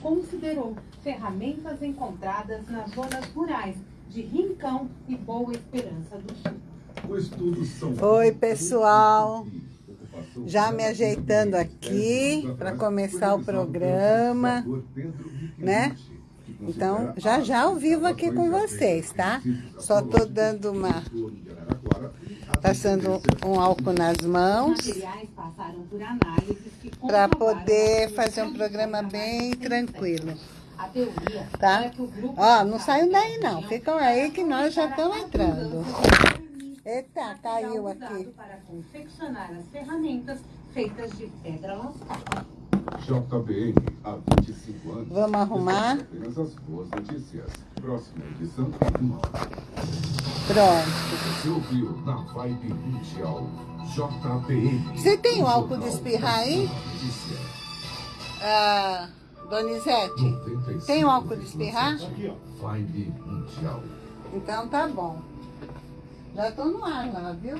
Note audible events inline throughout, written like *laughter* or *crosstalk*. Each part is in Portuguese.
considerou ferramentas encontradas nas zonas rurais de Rincão e Boa Esperança do Sul. Oi, pessoal. Já me ajeitando aqui para começar o programa, né? Então, já já ao vivo aqui com vocês, tá? Só tô dando uma... Passando um álcool nas mãos para poder fazer um programa bem tranquilo. Tá? Ó, não saiam daí não, ficam aí que nós já estamos entrando. Eita, caiu aqui. Para confeccionar as ferramentas feitas de pedra JBN, há 25 anos. Vamos arrumar. Apenas as boas notícias. Próxima edição Pronto. Você ouviu na Vibe Mundial. Você tem o álcool de espirrar aí? Ah, Donizete, tem o álcool de espirrar? Aqui, ó. Mundial. Então tá bom. Já estou no ar lá, viu?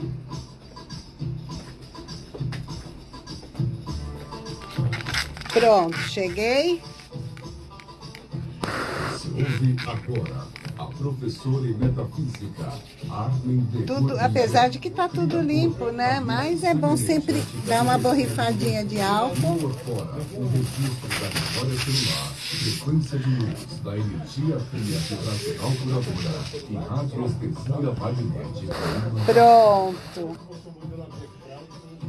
Pronto, cheguei. Se ouve agora professora em metafísica, Armin de tudo, Apesar de que está tudo limpo, né? Mas é bom sempre dar uma borrifadinha de álcool. Fora, o registro da memória celular, frequência de luz da energia fria vibracional curadora e radioestesia magnética. Pronto.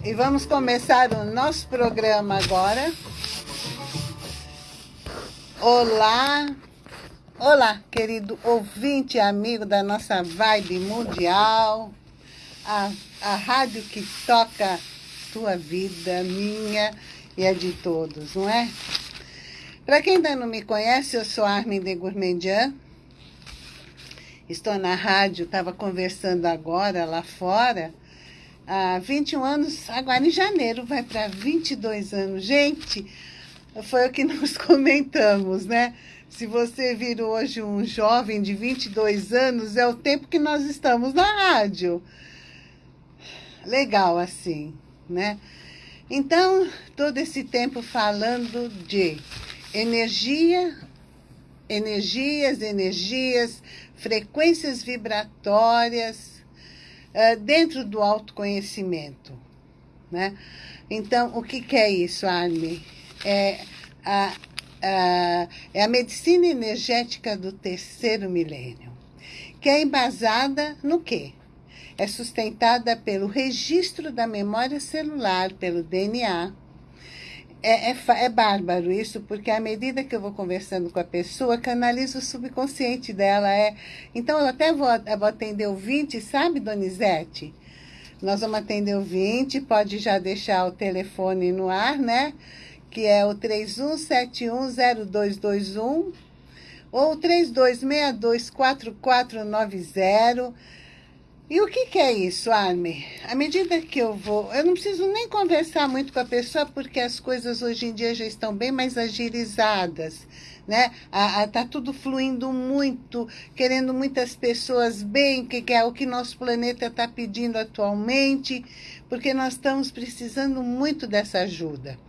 E vamos começar o nosso programa agora. Olá, olá, querido ouvinte amigo da nossa vibe mundial, a, a rádio que toca tua vida, minha e a de todos, não é? Para quem ainda não me conhece, eu sou Armin de Gourmandian. Estou na rádio, estava conversando agora lá fora. Há 21 anos, agora em janeiro vai para 22 anos. Gente, foi o que *laughs* nós comentamos, né? Se você vir hoje um jovem de 22 anos, é o tempo que nós estamos na rádio. Legal assim, né? Então, todo esse tempo falando de energia, energias, energias, frequências vibratórias, uh, dentro do autoconhecimento, né? Então, o que, que é isso, Armin? é a, a, é a medicina energética do terceiro milênio, que é embasada no quê? É sustentada pelo registro da memória celular, pelo DNA. É, é, é bárbaro isso, porque à medida que eu vou conversando com a pessoa, canalizo o subconsciente dela. É... Então, eu até vou, eu vou atender o 20, sabe, Donizete? Nós vamos atender o 20, pode já deixar o telefone no ar, né? Que é o 31710221 ou 32624490. E o que, que é isso, Arme? À medida que eu vou... Eu não preciso nem conversar muito com a pessoa, porque as coisas hoje em dia já estão bem mais agilizadas, né? Está tudo fluindo muito, querendo muitas pessoas bem, que, que é o que nosso planeta está pedindo atualmente, porque nós estamos precisando muito dessa ajuda.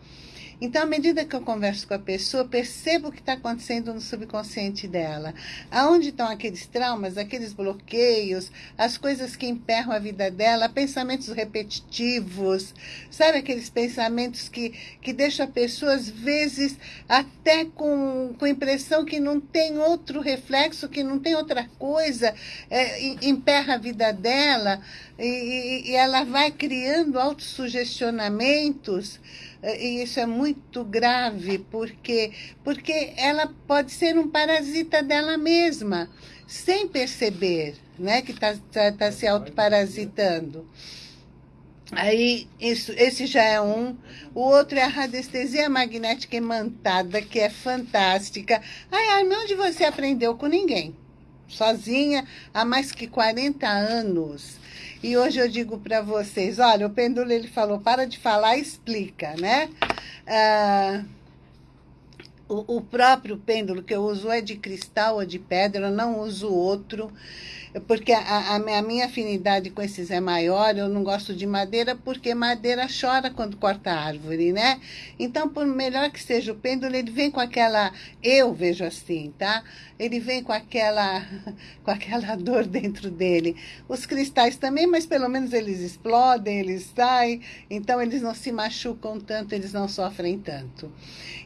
Então, à medida que eu converso com a pessoa, percebo o que está acontecendo no subconsciente dela. Aonde estão aqueles traumas, aqueles bloqueios, as coisas que emperram a vida dela, pensamentos repetitivos, sabe aqueles pensamentos que, que deixam a pessoa, às vezes, até com, com a impressão que não tem outro reflexo, que não tem outra coisa, é, emperra a vida dela e, e ela vai criando autossugestionamentos e isso é muito grave, porque, porque ela pode ser um parasita dela mesma, sem perceber né, que está tá, tá se autoparasitando. Aí, isso, esse já é um. O outro é a radiestesia magnética imantada, que é fantástica. Ai, ai, onde você aprendeu com ninguém? Sozinha, há mais que 40 anos. E hoje eu digo para vocês, olha, o pêndulo ele falou, para de falar, explica, né? Ah, o, o próprio pêndulo que eu uso é de cristal ou de pedra, eu não uso outro. Porque a, a, minha afinidade com esses é maior, eu não gosto de madeira, porque madeira chora quando corta a árvore, né? Então, por melhor que seja o pêndulo, ele vem com aquela, eu vejo assim, tá? Ele vem com aquela, *laughs* com aquela dor dentro dele. Os cristais também, mas pelo menos eles explodem, eles saem, então eles não se machucam tanto, eles não sofrem tanto.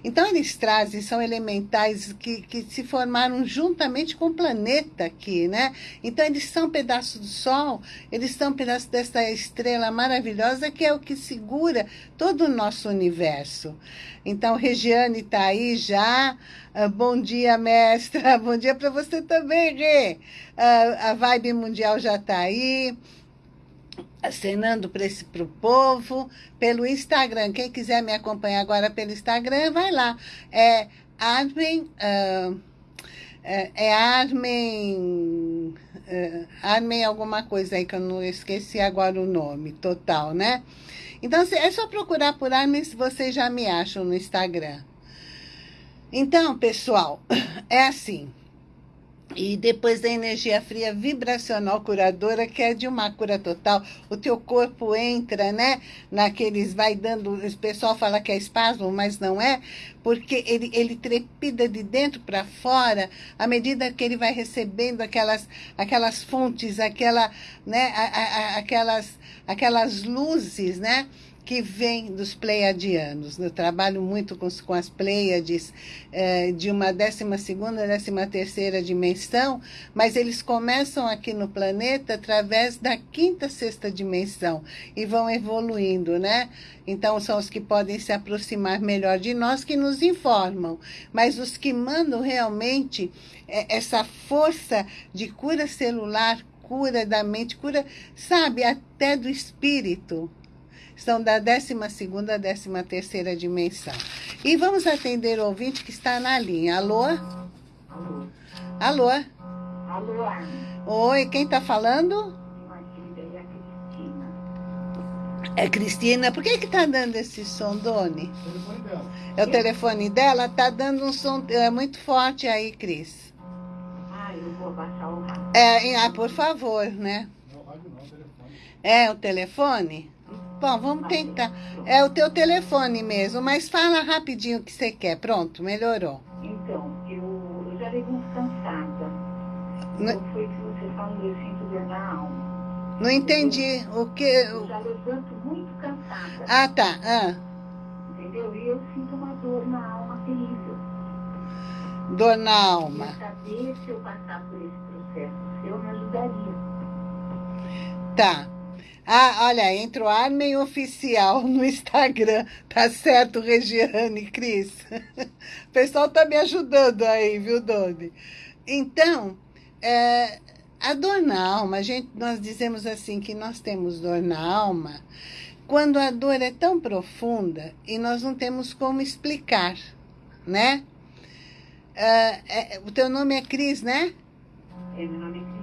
Então, eles trazem, são elementais que, que se formaram juntamente com o planeta aqui, né? Então, eles são pedaços do Sol, eles são pedaços dessa estrela maravilhosa que é o que segura todo o nosso universo. Então, Regiane está aí já. Uh, bom dia, mestra. *laughs* Bom dia para você também, Rê. Uh, a Vibe Mundial já está aí acenando para o povo, pelo Instagram. Quem quiser me acompanhar agora pelo Instagram, vai lá. É Armin... Uh, é, é Armin... Uh, Armin alguma coisa aí, que eu não esqueci agora o nome total, né? Então, é só procurar por Armin se vocês já me acham no Instagram. Então, pessoal, *clears throat* é assim... E depois da energia fria vibracional curadora, que é de uma cura total, o teu corpo entra, né? Naqueles, vai dando, o pessoal fala que é espasmo, mas não é, porque ele, ele trepida de dentro para fora, à medida que ele vai recebendo aquelas, aquelas fontes, aquela, né? A, a, aquelas, aquelas luzes, né? que vem dos pleiadianos. Eu trabalho muito com, com as pleiades é, de uma 12ª, 13ª dimensão, mas eles começam aqui no planeta através da quinta, sexta dimensão e vão evoluindo, né? Então, são os que podem se aproximar melhor de nós, que nos informam. Mas os que mandam realmente é, essa força de cura celular, cura da mente, cura, sabe, até do espírito, são da 12ª a 13ª dimensão. E vamos atender o ouvinte que está na linha. Alô? Alô? Alô? Alô? Oi, quem está falando? É Cristina. Por que que tá dando esse som, Doni? É o telefone dela? Tá dando um som é, muito forte aí, Cris. Eu vou baixar o rádio. É, ah, por favor, né? Não, rádio não, telefone. É o telefone? Bom, vamos tentar. É o teu telefone mesmo, mas fala rapidinho o que você quer. Pronto, melhorou. Então, eu, eu já levei uns cansada. Não foi que você falou, eu sinto dor na alma. Não entendi o que... Eu já levanto muito cansada. Ah, tá. Ah. Entendeu? E eu sinto uma dor na alma terrível. Dor na alma. Eu saber se eu passar por Tá. Ah, olha, entra o Armen Oficial no Instagram. *laughs* Tá certo, Regiane, Cris? *laughs* O pessoal tá me ajudando aí, viu, Doni? Então, é, a dor na alma, a gente, nós dizemos assim que nós temos dor na alma quando a dor é tão profunda e nós não temos como explicar, né? É, é, o teu nome é Cris, né? É, meu nome é Cristina.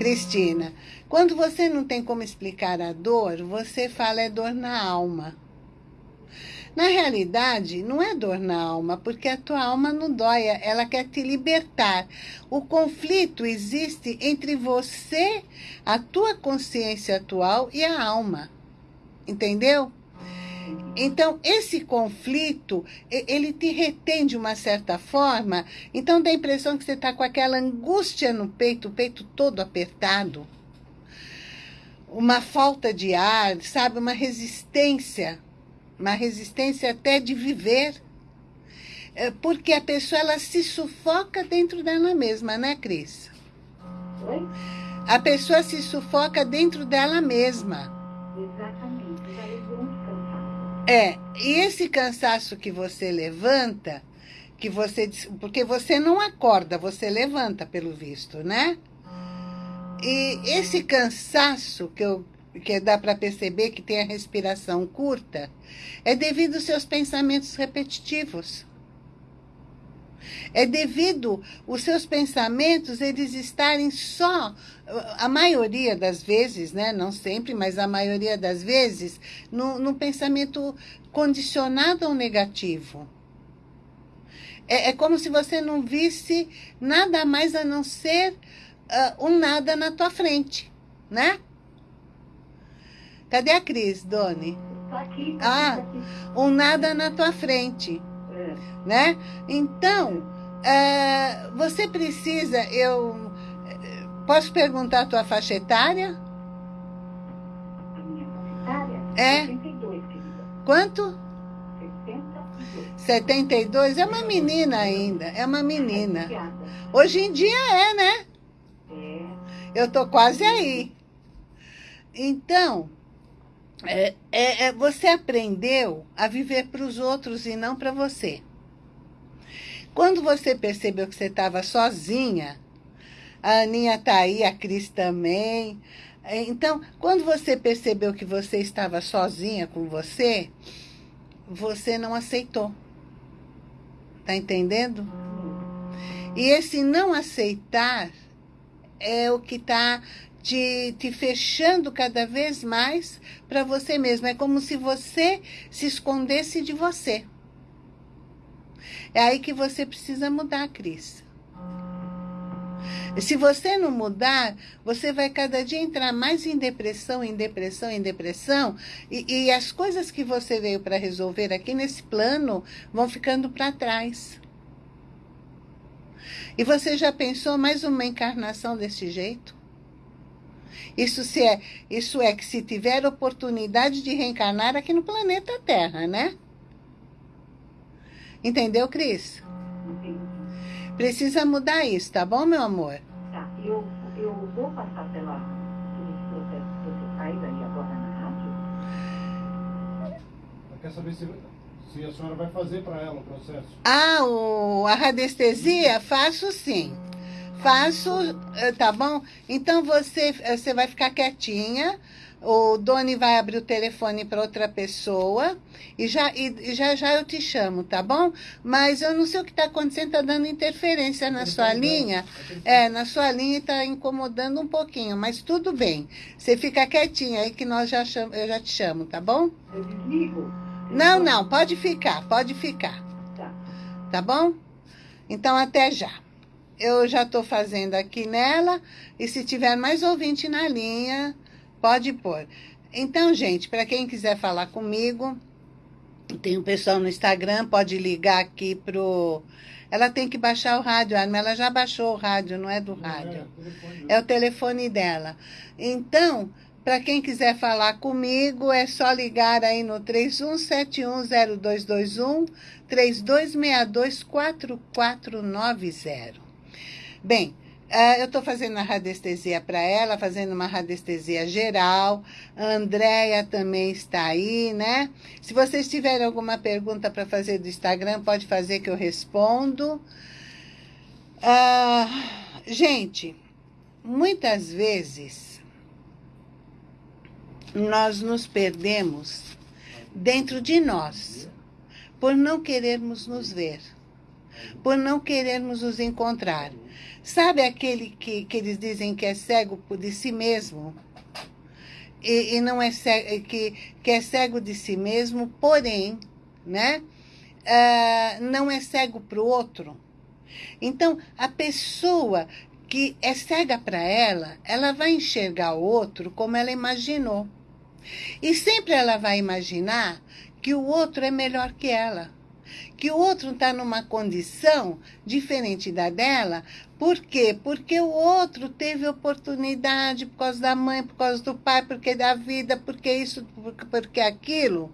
Cristina. Quando você não tem como explicar a dor, você fala é dor na alma. Na realidade, não é dor na alma, porque a tua alma não dói, ela quer te libertar. O conflito existe entre você, a tua consciência atual e a alma. Entendeu? Então, esse conflito, ele te retém de uma certa forma, então dá a impressão que você está com aquela angústia no peito, o peito todo apertado uma falta de ar, sabe? Uma resistência, uma resistência até de viver. É, porque a pessoa, ela se sufoca dentro dela mesma, né, Cris? Oi? A pessoa se sufoca dentro dela mesma. Exatamente. É, e esse cansaço que você levanta, que você... Porque você não acorda, você levanta, pelo visto, né? E esse cansaço que, eu, que dá para perceber que tem a respiração curta, é devido aos seus pensamentos repetitivos. É devido os seus pensamentos eles estarem só, a maioria das vezes, né? não sempre, mas a maioria das vezes, no, no pensamento condicionado ao negativo. É, é como se você não visse nada mais a não ser uh, um nada na tua frente, né? Cadê a Cris, Doni? Tá aqui. Ah, um nada na tua frente. Né? Então, é, você precisa, eu... Posso perguntar a tua faixa etária? A minha faixa etária? É. 72, querida. Quanto? 72. 72? É uma menina ainda, é uma menina. Hoje em dia é, né? É. Eu tô quase aí. Então, é, é, é, você aprendeu a viver para os outros e não para você. Quando você percebeu que você estava sozinha, a Aninha está aí, a Cris também. Então, quando você percebeu que você estava sozinha com você, você não aceitou. Tá entendendo? E esse não aceitar é o que está te, te fechando cada vez mais para você mesmo. É como se você se escondesse de você. É aí que você precisa mudar, Cris. Se você não mudar, você vai cada dia entrar mais em depressão, em depressão, em depressão, e, e as coisas que você veio para resolver aqui nesse plano vão ficando para trás. E você já pensou mais uma encarnação desse jeito? Isso, se é, isso é que se tiver oportunidade de reencarnar aqui no planeta Terra, né? Entendeu, Cris? Precisa mudar isso, tá bom, meu amor? Tá, eu, eu vou passar pela, esse processo que você faz aí agora na rádio. Quer saber se, se a senhora vai fazer para ela o processo? Ah, o, a radiestesia? Faço sim. Faço, eh, tá bom? Então você, eh, você vai ficar quietinha o Doni vai abrir o telefone para outra pessoa e já, e, já já eu te chamo, tá bom? Mas eu não sei o que está acontecendo, está dando interferência na sua linha. É, na sua linha está incomodando um pouquinho, mas tudo bem. Você fica quietinha aí que nós já chamo, eu já te chamo, tá bom? Eu desligo? Não, não, pode ficar, pode ficar. Tá. Tá bom? Então até já. Eu já estou fazendo aqui nela e se tiver mais ouvinte na linha, Pode pôr. Então, gente, para quem quiser falar comigo, tem o um pessoal no Instagram, pode ligar aqui pro... Ela tem que baixar o rádio, ela já baixou o rádio, não é do rádio. É, é o telefone dela. Então, para quem quiser falar comigo, é só ligar aí no 31710221, 32624490. Bem, eu estou fazendo a radiestesia para ela, fazendo uma radiestesia geral. A Andréia também está aí, né? Se vocês tiverem alguma pergunta para fazer do Instagram, pode fazer que eu respondo. Uh, gente, muitas vezes nós nos perdemos dentro de nós por não querermos nos ver, por não querermos nos encontrar. Sabe aquele que, que eles dizem que é cego de si mesmo? E, e não é cego, que, que é cego de si mesmo, porém, né? Uh, não é cego para o outro. Então, a pessoa que é cega para ela, ela vai enxergar o outro como ela imaginou. E sempre ela vai imaginar que o outro é melhor que ela que o outro está numa condição diferente da dela. Por quê? Porque o outro teve oportunidade por causa da mãe, por causa do pai, porque da vida, porque isso, porque aquilo.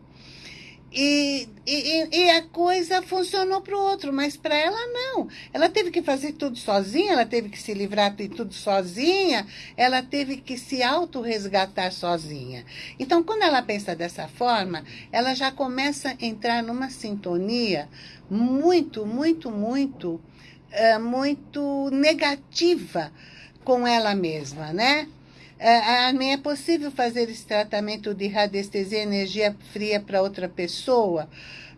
E, e, e a coisa funcionou para o outro, mas para ela não. Ela teve que fazer tudo sozinha, ela teve que se livrar de tudo sozinha, ela teve que se autorresgatar sozinha. Então, quando ela pensa dessa forma, ela já começa a entrar numa sintonia muito, muito, muito, é, muito negativa com ela mesma, né? É, é possível fazer esse tratamento de radiestesia energia fria para outra pessoa?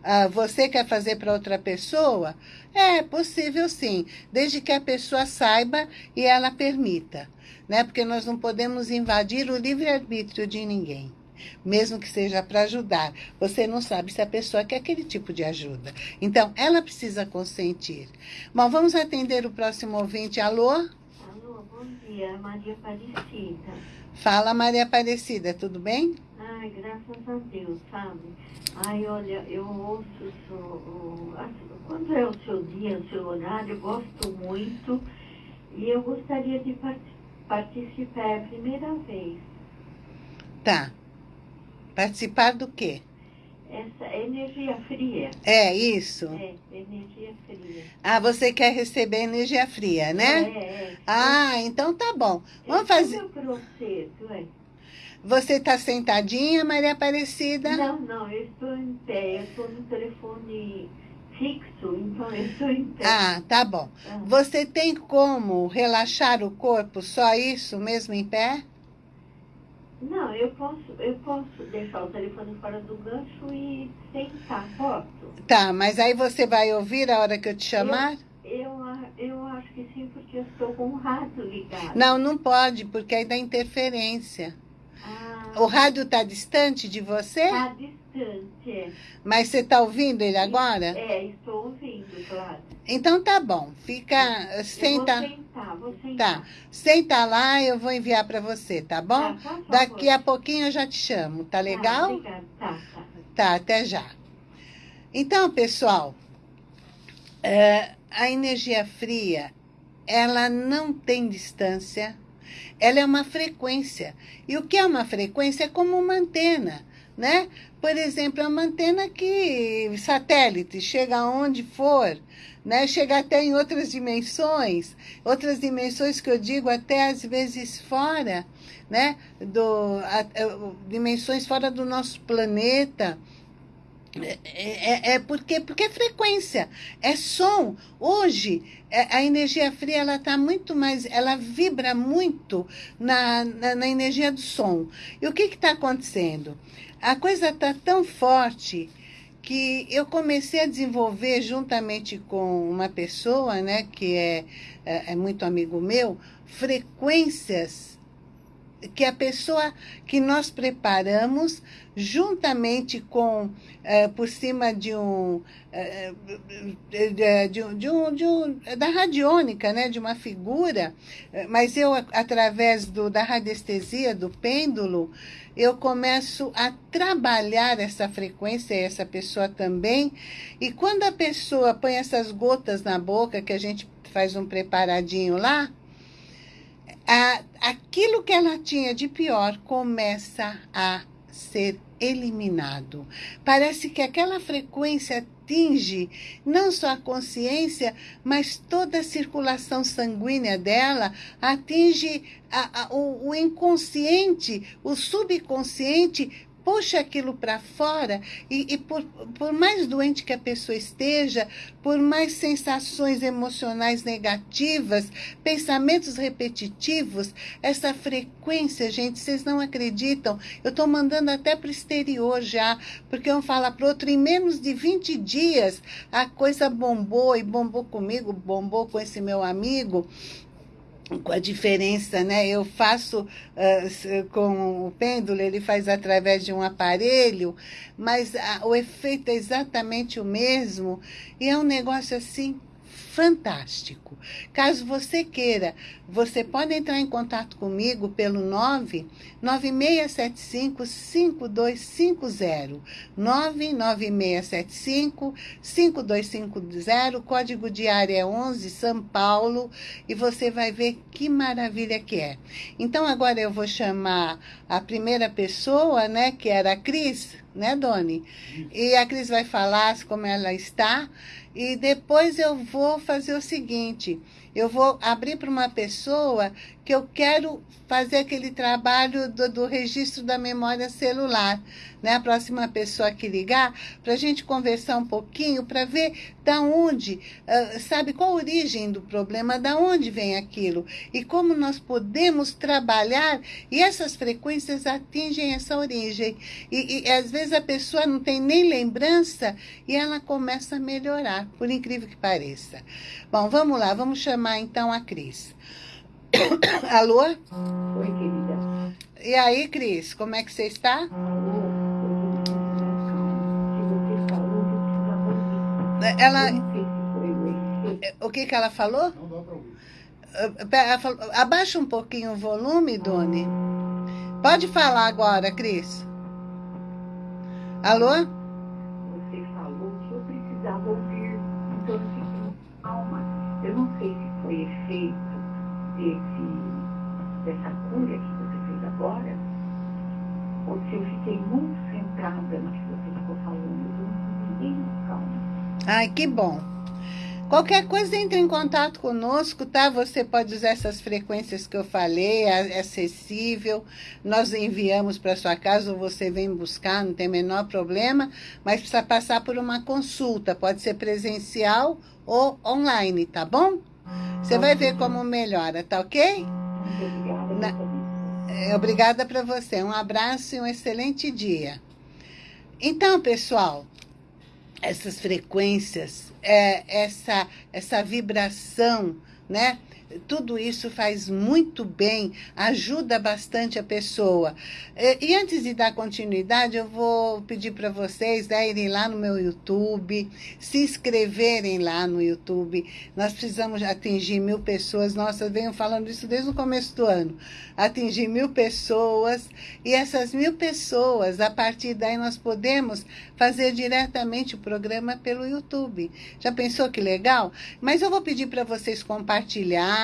Ah, você quer fazer para outra pessoa? É possível sim, desde que a pessoa saiba e ela permita. Né? Porque nós não podemos invadir o livre-arbítrio de ninguém. Mesmo que seja para ajudar. Você não sabe se a pessoa quer aquele tipo de ajuda. Então, ela precisa consentir. Bom, vamos atender o próximo ouvinte. Alô? Maria Aparecida. Fala, Maria Aparecida, tudo bem? Ai, graças a Deus, sabe? Ai, olha, eu ouço o seu, quando é o seu dia, o seu horário, eu gosto muito e eu gostaria de participar, é a primeira vez. Tá. Participar do quê? Essa energia fria. É, isso? É, energia fria. Ah, você quer receber energia fria, né? É, é. Ah, então tá bom. Vamos fazer... Processo, é. Você está sentadinha, Maria Aparecida? Não, não, eu estou em pé. Eu estou no telefone fixo, então eu estou em pé. Ah, tá bom. Ah. Você tem como relaxar o corpo, só isso mesmo em pé? Não, eu posso, eu posso deixar o telefone fora do gancho e sentar, posso? Tá, mas aí você vai ouvir a hora que eu te chamar? Eu, eu acho que sim, porque eu estou com o rádio ligado. Não, não pode, porque aí dá interferência. Ah, O rádio está distante de você? Está distante, é. Mas você está ouvindo ele agora? É, estou ouvindo, claro. Então tá bom, fica, senta, vou sentar, sentar. tá, senta lá, eu vou enviar para você, tá bom? Tá. Daqui a pouquinho eu já te chamo, tá Tá, legal? Tá, tá. Tá, até já. Então, pessoal, é, a energia fria, ela não tem distância, ela é uma frequência. E o que é uma frequência? É como uma antena, né? Por exemplo, é uma antena que satélite chega aonde for, né? Chega até em outras dimensões, outras dimensões que eu digo até às vezes fora, né? Do, a- a- dimensões fora do nosso planeta. É, é- é porque, porque é frequência, é som. Hoje, é, a energia fria ela está muito mais, ela vibra muito na, na, na energia do som. E o que está acontecendo? A coisa está tão forte que eu comecei a desenvolver juntamente com uma pessoa, né, que é, é, é muito amigo meu, frequências que a pessoa que nós preparamos juntamente com eh, por cima de um eh, de, de de um, de um da radiônica né de uma figura eh, mas eu através do da radiestesia do pêndulo eu começo a trabalhar essa frequência essa pessoa também. E quando a pessoa põe essas gotas na boca que a gente faz um preparadinho lá a, aquilo que ela tinha de pior começa a ser eliminado. Parece que aquela frequência atinge não só a consciência, mas toda a circulação sanguínea dela, atinge a- a- o, o inconsciente, o subconsciente, puxa aquilo para fora e, e por, por mais doente que a pessoa esteja, por mais sensações emocionais negativas, pensamentos repetitivos, essa frequência, gente, vocês não acreditam. Eu estou mandando até para o exterior já, porque um fala para outro, em menos de 20 dias a coisa bombou e bombou comigo, bombou com esse meu amigo com a diferença, né? Eu faço s- com o pêndulo, ele faz através de um aparelho, mas ah, o efeito é exatamente o mesmo e é um negócio assim fantástico. Caso você queira, você pode entrar em contato comigo pelo 9 9675 5250. 99675 5250, código de área é 11 São Paulo, e você vai ver que maravilha que é. Então agora eu vou chamar a primeira pessoa, né, que era a Cris, né, Doni? E a Cris vai falar como ela está, e depois eu vou fazer o seguinte, eu vou abrir para uma pessoa que eu quero fazer aquele trabalho do, do registro da memória celular, né? A próxima pessoa que ligar, para a gente conversar um pouquinho, para ver da onde, ah, sabe, qual a origem do problema, da onde vem aquilo e como nós podemos trabalhar e essas frequências atingem essa origem. E, e às vezes a pessoa não tem nem lembrança e ela começa a melhorar, por incrível que pareça. Bom, vamos lá, vamos chamar então a Cris. *coughs* Alô? Oi, querida. E aí, Cris, como é que você está? Alô? Se você falou, eu precisava ouvir. Ela, Eu não sei se foi o que, que ela falou? Não dá pra ouvir. Abaixa um pouquinho o volume, Doni. Pode falar agora, Cris. Alô? Fiquei muito centrada no que você ficou falando. Eu fiquei calma. Ai, que bom. Qualquer coisa, entre em contato conosco, tá? Você pode usar essas frequências que eu falei, é acessível. Nós enviamos para sua casa ou você vem buscar, não tem menor problema, mas precisa passar por uma consulta. Pode ser presencial ou online, tá bom? Você vai ver como melhora, tá ok? Obrigada. É, obrigada para você. Um abraço e um excelente dia. Então, pessoal, essas frequências, é, essa, essa vibração, né? Tudo isso faz muito bem, ajuda bastante a pessoa. E, antes de dar continuidade, eu vou pedir para vocês né, irem lá no meu YouTube, se inscreverem lá no YouTube. Nós precisamos atingir mil pessoas. Nossa, eu venho falando isso desde o começo do ano. Atingir mil pessoas. E essas mil pessoas, a partir daí nós podemos fazer diretamente o programa pelo YouTube. Já pensou que legal? Mas eu vou pedir para vocês compartilhar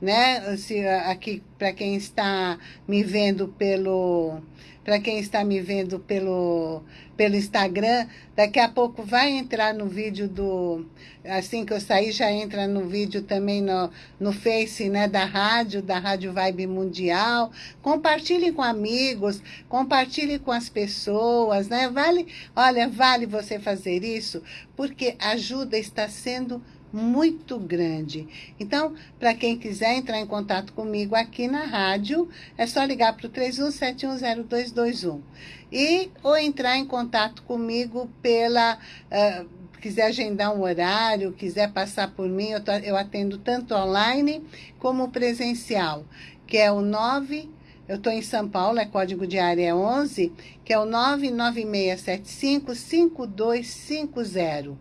né? Se, aqui, para quem está me vendo pelo para quem está me vendo pelo, pelo Instagram, daqui a pouco vai entrar no vídeo do... Assim que eu sair, já entra no vídeo também no, no Face né, da rádio, da Rádio Vibe Mundial. Compartilhe com amigos, compartilhe com as pessoas, né? Vale, olha, vale você fazer isso, porque ajuda está sendo muito grande. Então, para quem quiser entrar em contato comigo aqui na rádio, é só ligar para o 31710221. E, ou entrar em contato comigo pela... Uh, quiser agendar um horário, quiser passar por mim, eu, tô, eu atendo tanto online como presencial, que é o 9... Eu estou em São Paulo, é código de área 11, que é o 99675 5250.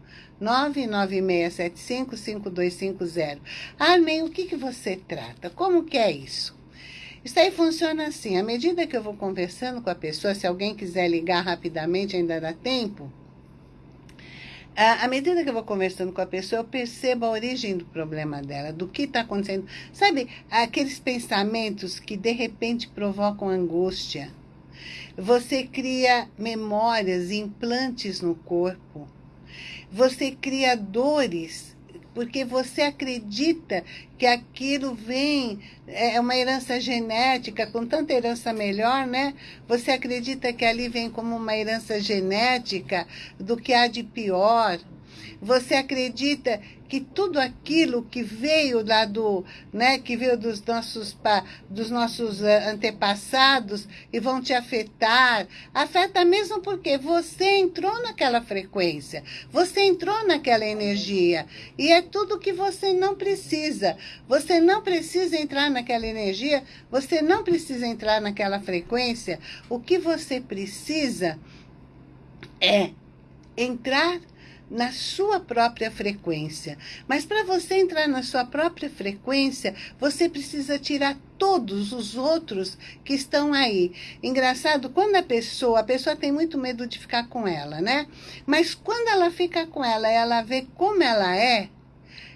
996755250. Armin, o que, que você trata? Como que é isso? Isso aí funciona assim, à medida que eu vou conversando com a pessoa, se alguém quiser ligar rapidamente, ainda dá tempo, à medida que eu vou conversando com a pessoa, eu percebo a origem do problema dela, do que está acontecendo. Sabe, aqueles pensamentos que de repente provocam angústia. Você cria memórias, implantes no corpo. Você cria dores, porque você acredita que aquilo vem, é uma herança genética, com tanta herança melhor, né? Você acredita que ali vem como uma herança genética do que há de pior. Você acredita que tudo aquilo que veio lá do, né, que veio dos nossos, dos nossos eh, antepassados e vão te afetar, afeta mesmo porque você entrou naquela frequência, você entrou naquela energia e é tudo que você não precisa. Você não precisa entrar naquela energia, você não precisa entrar naquela frequência. O que você precisa é entrar na sua própria frequência. Mas para você entrar na sua própria frequência, você precisa tirar todos os outros que estão aí. Engraçado, quando a pessoa, a pessoa tem muito medo de ficar com ela, né? Mas quando ela fica com ela, ela vê como ela é,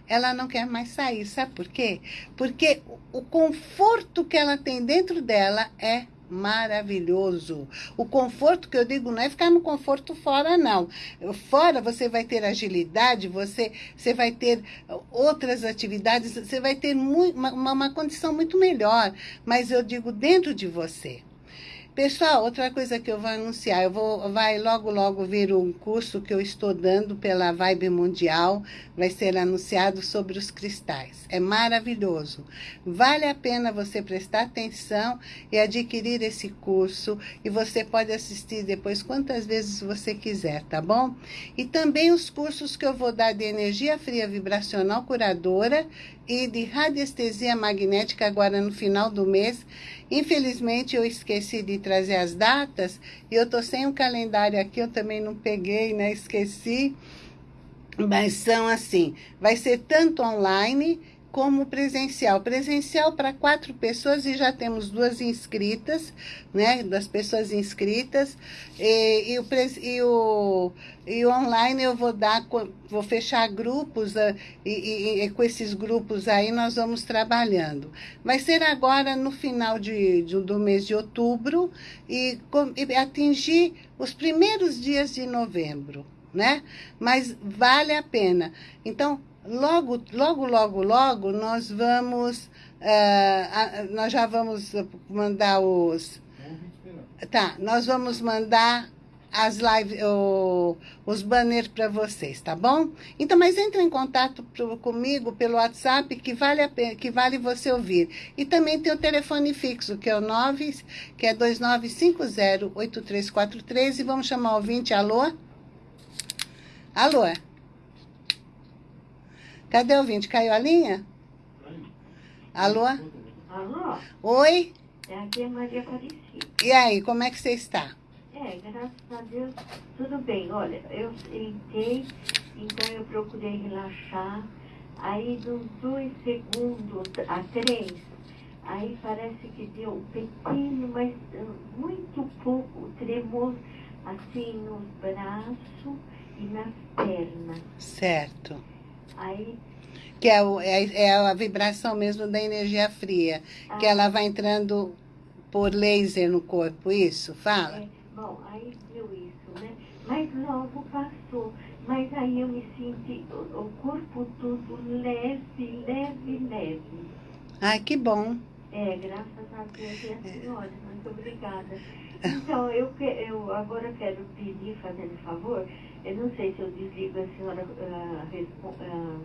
ela não quer mais sair. Sabe por quê? Porque o conforto que ela tem dentro dela é maravilhoso. O conforto que eu digo não é ficar no conforto fora, não. Fora você vai ter agilidade, você, você vai ter outras atividades, você vai ter muito, uma, uma condição muito melhor. Mas eu digo dentro de você. Pessoal, outra coisa que eu vou anunciar, eu vou, vai logo, logo vir um curso que eu estou dando pela Vibe Mundial, vai ser anunciado sobre os cristais. É maravilhoso. Vale a pena você prestar atenção e adquirir esse curso, e você pode assistir depois quantas vezes você quiser, tá bom? E também os cursos que eu vou dar de energia fria vibracional curadora e de radiestesia magnética agora no final do mês. Infelizmente, eu esqueci de trazer as datas e eu tô sem o um calendário aqui, eu também não peguei, né? Esqueci. Mas são assim, vai ser tanto online como presencial. Presencial para quatro pessoas e já temos duas inscritas, né? Das pessoas inscritas. E, e, o, e, o, e online eu vou dar, vou fechar grupos uh, e, e, com esses grupos aí nós vamos trabalhando. Vai ser agora no final de, de do mês de outubro e, e atingir os primeiros dias de novembro, né? Mas vale a pena. Então, logo, logo, logo, logo, nós vamos, uh, nós já vamos mandar os... Tá, nós vamos mandar as lives, o, os banners para vocês, tá bom? Então, mas entre em contato pro, comigo pelo WhatsApp, que vale, a, que vale você ouvir. E também tem o telefone fixo, que é o 9, que é 2950-8343, e vamos chamar o ouvinte, alô? Alô? Cadê o ouvinte? Caiu a linha? Alô? Alô? Oi? É aqui é Maria Aparecida. E aí, como é que você está? É, graças a Deus, tudo bem. Olha, eu entrei, então eu procurei relaxar. Aí, dos dois segundos a três, aí parece que deu um pequeno, mas uh, muito pouco tremor, assim, nos braços e nas pernas. Certo. Aí que é, o, é, é, a vibração mesmo da energia fria, ah, que ela vai entrando por laser no corpo, isso? Fala. É, bom, aí deu isso, né? Mas logo passou. Mas aí eu me senti, o, o corpo todo leve, leve, leve. Ai, que bom. É, graças a Deus e a senhora, muito obrigada. Então, eu, eu agora quero pedir, fazendo favor, eu não sei se eu desligo a senhora uh, uh,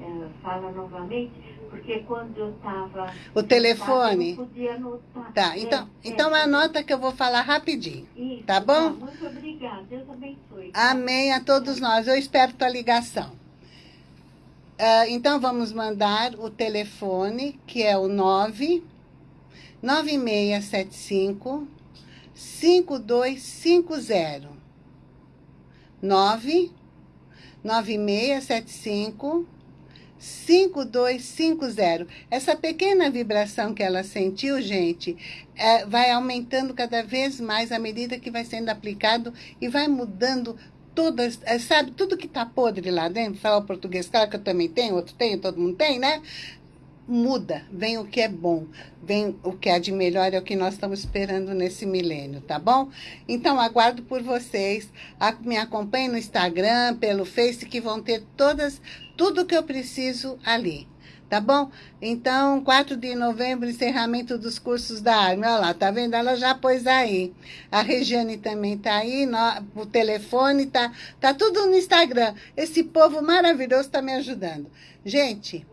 uh, fala novamente, porque quando eu estava... O telefone? Eu podia anotar. Tá, então, é, então é, anota que eu vou falar rapidinho. Isso, tá bom? Tá, muito obrigada, Deus abençoe. Amém a todos nós, eu espero tua ligação. então, vamos mandar o telefone, que é o 9 9675 5250 9 9675 5250. Essa pequena vibração que ela sentiu, gente, é, vai aumentando cada vez mais à medida que vai sendo aplicado e vai mudando todas, é, sabe, tudo que está podre lá dentro, falar o português, claro que eu também tenho, outro tem, todo mundo tem, né? Muda, vem o que é bom, vem o que é de melhor, é o que nós estamos esperando nesse milênio, tá bom? Então, aguardo por vocês, me acompanhem no Instagram, pelo Face, que vão ter todas, tudo que eu preciso ali, tá bom? Então, 4 de novembro, encerramento dos cursos da Arme, olha lá, tá vendo? Ela já pôs aí. A Regiane também tá aí, no, o telefone tá, tá tudo no Instagram. Esse povo maravilhoso tá me ajudando. Gente,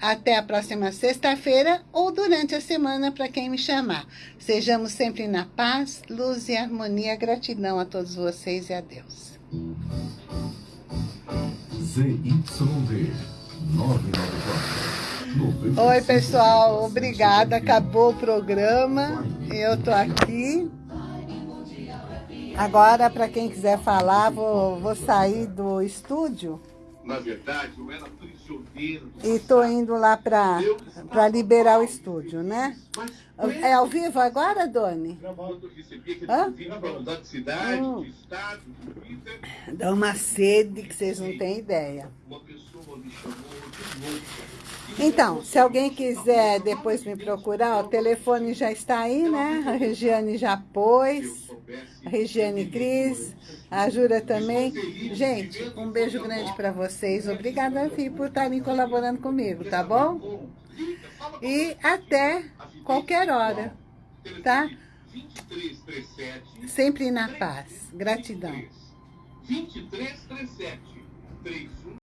até a próxima sexta-feira ou durante a semana para quem me chamar. Sejamos sempre na paz, luz e harmonia. Gratidão a todos vocês e a Deus. ZYD 994. Oi, pessoal. Obrigada. Acabou o programa. Eu tô aqui. Agora, para quem quiser falar, vou, vou sair do estúdio verdade, eu era prisioneiro. E estou indo lá para liberar o estúdio, né? É ao vivo agora, Doni? Hã? Hum. Dá uma sede que vocês não têm ideia. Então, se alguém quiser depois me procurar, o telefone já está aí, né? A Regiane já pôs, a Regiane Cris, a Jura também. Gente, um beijo grande para vocês. Obrigada, Vi, por estarem colaborando comigo, tá bom? E até qualquer hora, tá? Sempre na paz. Gratidão. 2337 31